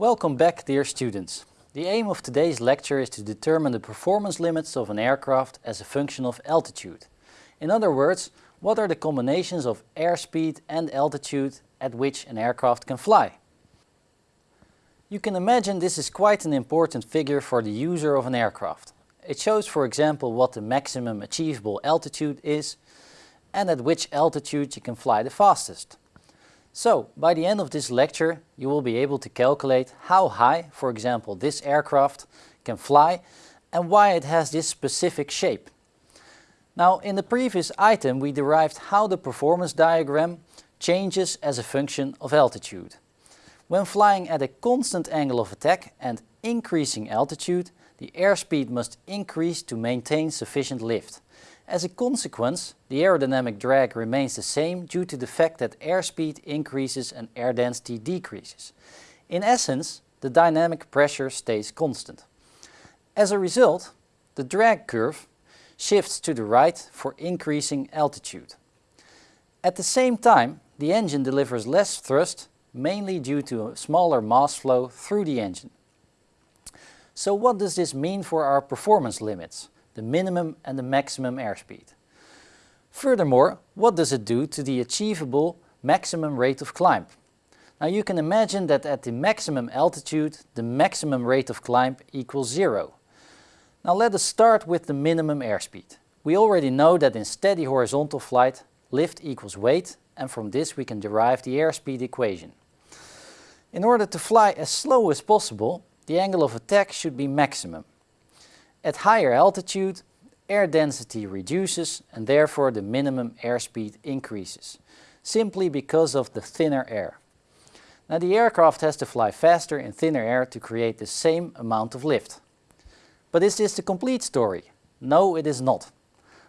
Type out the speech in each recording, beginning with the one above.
Welcome back dear students. The aim of today's lecture is to determine the performance limits of an aircraft as a function of altitude. In other words, what are the combinations of airspeed and altitude at which an aircraft can fly? You can imagine this is quite an important figure for the user of an aircraft. It shows for example what the maximum achievable altitude is and at which altitude you can fly the fastest. So, by the end of this lecture you will be able to calculate how high, for example this aircraft, can fly and why it has this specific shape. Now in the previous item we derived how the performance diagram changes as a function of altitude. When flying at a constant angle of attack and increasing altitude, the airspeed must increase to maintain sufficient lift. As a consequence, the aerodynamic drag remains the same due to the fact that airspeed increases and air density decreases. In essence, the dynamic pressure stays constant. As a result, the drag curve shifts to the right for increasing altitude. At the same time, the engine delivers less thrust mainly due to a smaller mass flow through the engine. So what does this mean for our performance limits, the minimum and the maximum airspeed? Furthermore, what does it do to the achievable maximum rate of climb? Now you can imagine that at the maximum altitude, the maximum rate of climb equals zero. Now let us start with the minimum airspeed. We already know that in steady horizontal flight, lift equals weight and from this we can derive the airspeed equation. In order to fly as slow as possible, the angle of attack should be maximum. At higher altitude, air density reduces and therefore the minimum airspeed increases, simply because of the thinner air. Now the aircraft has to fly faster in thinner air to create the same amount of lift. But is this the complete story? No, it is not.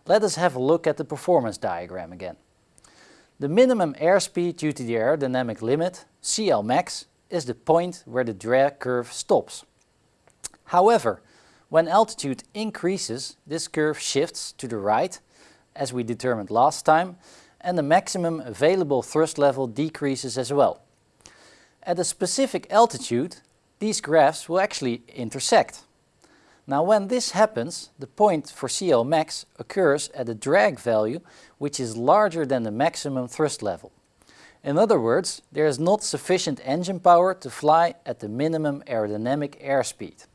Let us have a look at the performance diagram again. The minimum airspeed due to the aerodynamic limit, CLmax, is the point where the drag curve stops. However, when altitude increases, this curve shifts to the right, as we determined last time, and the maximum available thrust level decreases as well. At a specific altitude, these graphs will actually intersect. Now when this happens, the point for CLmax occurs at a drag value which is larger than the maximum thrust level. In other words, there is not sufficient engine power to fly at the minimum aerodynamic airspeed.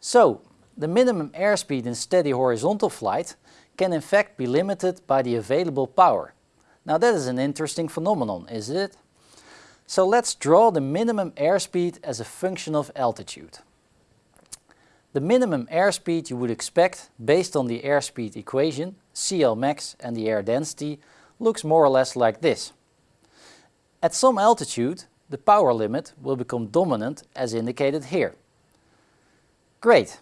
So, the minimum airspeed in steady horizontal flight can in fact be limited by the available power. Now that is an interesting phenomenon, isn't it? So let's draw the minimum airspeed as a function of altitude. The minimum airspeed you would expect based on the airspeed equation, CLmax and the air density, looks more or less like this. At some altitude, the power limit will become dominant as indicated here. Great.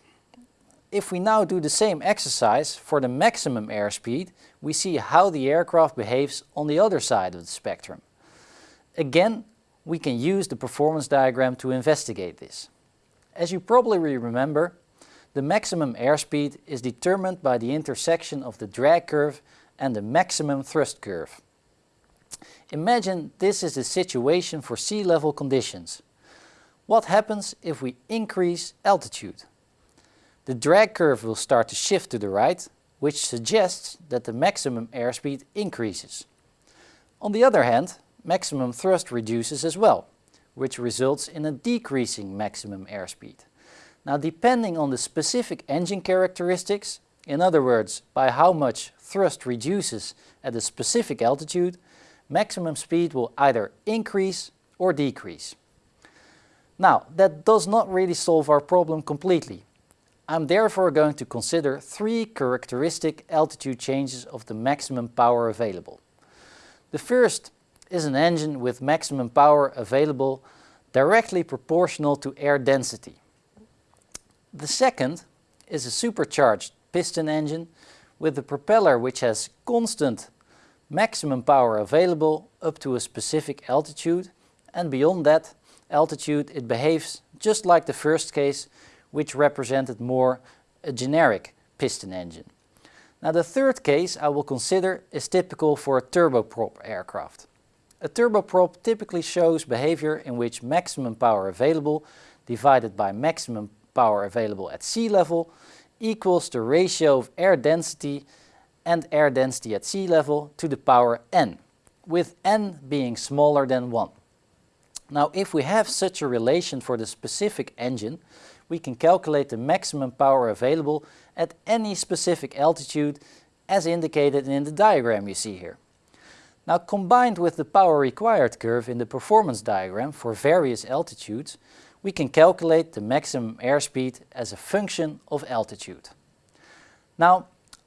If we now do the same exercise for the maximum airspeed, we see how the aircraft behaves on the other side of the spectrum. Again, we can use the performance diagram to investigate this. As you probably remember, the maximum airspeed is determined by the intersection of the drag curve and the maximum thrust curve. Imagine this is the situation for sea level conditions. What happens if we increase altitude? The drag curve will start to shift to the right, which suggests that the maximum airspeed increases. On the other hand, maximum thrust reduces as well, which results in a decreasing maximum airspeed. Now depending on the specific engine characteristics, in other words, by how much thrust reduces at a specific altitude, maximum speed will either increase or decrease. Now, that does not really solve our problem completely. I'm therefore going to consider three characteristic altitude changes of the maximum power available. The first is an engine with maximum power available directly proportional to air density. The second is a supercharged piston engine with a propeller which has constant maximum power available up to a specific altitude and beyond that altitude it behaves just like the first case which represented more a generic piston engine. Now the third case I will consider is typical for a turboprop aircraft. A turboprop typically shows behavior in which maximum power available divided by maximum power available at sea level equals the ratio of air density and air density at sea level to the power n, with n being smaller than 1. Now if we have such a relation for the specific engine, we can calculate the maximum power available at any specific altitude as indicated in the diagram you see here. Now combined with the power required curve in the performance diagram for various altitudes, we can calculate the maximum airspeed as a function of altitude. Now,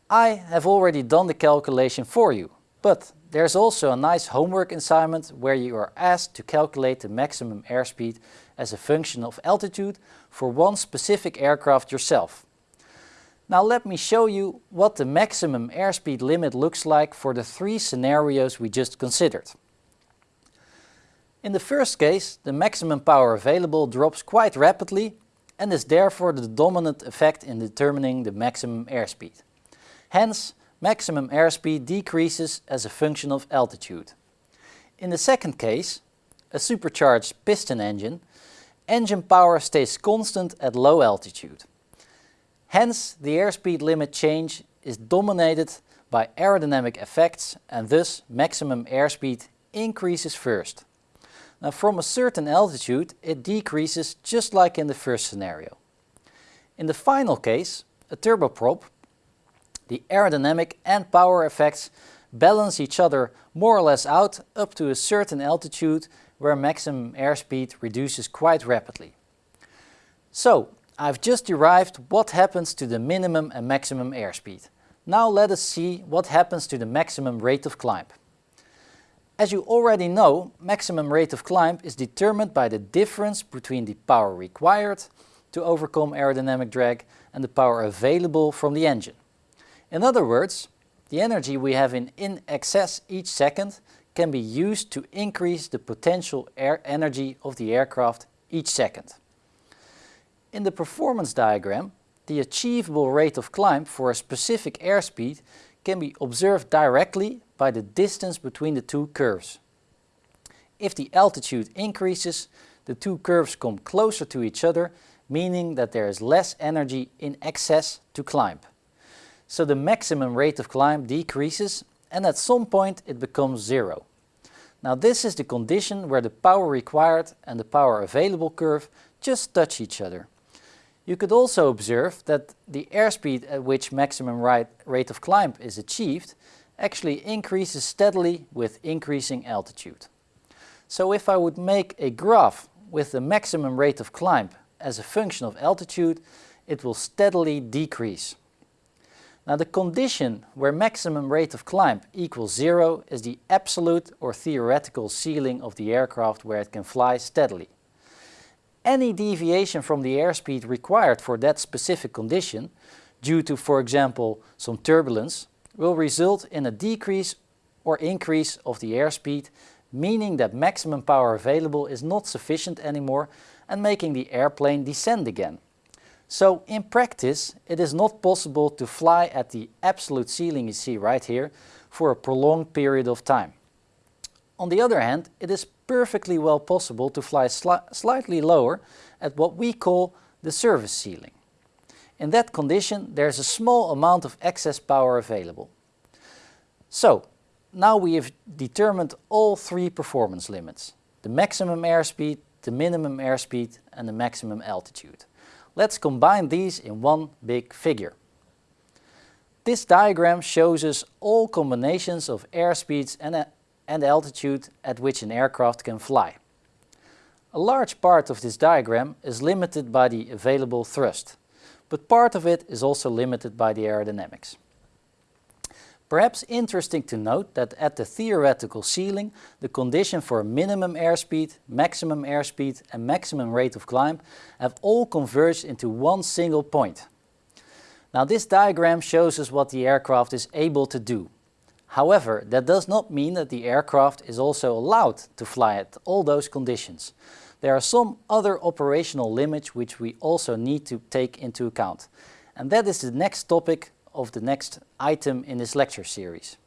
I have already done the calculation for you, but there's also a nice homework assignment where you are asked to calculate the maximum airspeed as a function of altitude for one specific aircraft yourself. Now let me show you what the maximum airspeed limit looks like for the three scenarios we just considered. In the first case, the maximum power available drops quite rapidly and is therefore the dominant effect in determining the maximum airspeed. Hence, maximum airspeed decreases as a function of altitude. In the second case, a supercharged piston engine, engine power stays constant at low altitude. Hence, the airspeed limit change is dominated by aerodynamic effects and thus maximum airspeed increases first. Now from a certain altitude it decreases just like in the first scenario. In the final case, a turboprop, the aerodynamic and power effects balance each other more or less out up to a certain altitude where maximum airspeed reduces quite rapidly. So, I've just derived what happens to the minimum and maximum airspeed. Now let us see what happens to the maximum rate of climb. As you already know, maximum rate of climb is determined by the difference between the power required to overcome aerodynamic drag and the power available from the engine. In other words, the energy we have in, in excess each second can be used to increase the potential air energy of the aircraft each second. In the performance diagram, the achievable rate of climb for a specific airspeed can be observed directly by the distance between the two curves. If the altitude increases, the two curves come closer to each other, meaning that there is less energy in excess to climb. So the maximum rate of climb decreases and at some point it becomes zero. Now this is the condition where the power required and the power available curve just touch each other. You could also observe that the airspeed at which maximum rate of climb is achieved actually increases steadily with increasing altitude. So if I would make a graph with the maximum rate of climb as a function of altitude, it will steadily decrease. Now the condition where maximum rate of climb equals zero is the absolute or theoretical ceiling of the aircraft where it can fly steadily. Any deviation from the airspeed required for that specific condition, due to for example some turbulence, will result in a decrease or increase of the airspeed, meaning that maximum power available is not sufficient anymore and making the airplane descend again. So in practice it is not possible to fly at the absolute ceiling you see right here for a prolonged period of time. On the other hand, it is perfectly well possible to fly sli slightly lower at what we call the service ceiling. In that condition there is a small amount of excess power available. So, now we have determined all three performance limits. The maximum airspeed, the minimum airspeed and the maximum altitude. Let's combine these in one big figure. This diagram shows us all combinations of airspeeds and uh, and altitude at which an aircraft can fly. A large part of this diagram is limited by the available thrust, but part of it is also limited by the aerodynamics. Perhaps interesting to note that at the theoretical ceiling, the condition for minimum airspeed, maximum airspeed and maximum rate of climb have all converged into one single point. Now this diagram shows us what the aircraft is able to do, However, that does not mean that the aircraft is also allowed to fly at all those conditions. There are some other operational limits which we also need to take into account. And that is the next topic of the next item in this lecture series.